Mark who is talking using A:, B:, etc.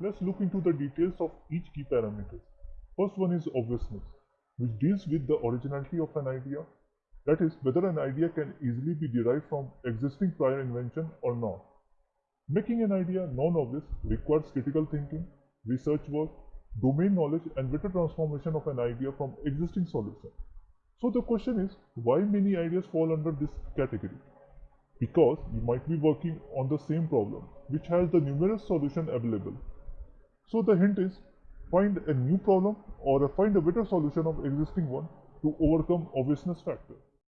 A: let's look into the details of each key parameter. First one is obviousness, which deals with the originality of an idea. That is, whether an idea can easily be derived from existing prior invention or not. Making an idea non-obvious requires critical thinking, research work, domain knowledge and better transformation of an idea from existing solution. So the question is, why many ideas fall under this category? Because you might be working on the same problem, which has the numerous solution available. So the hint is, find a new problem or find a better solution of existing one to overcome obviousness factor.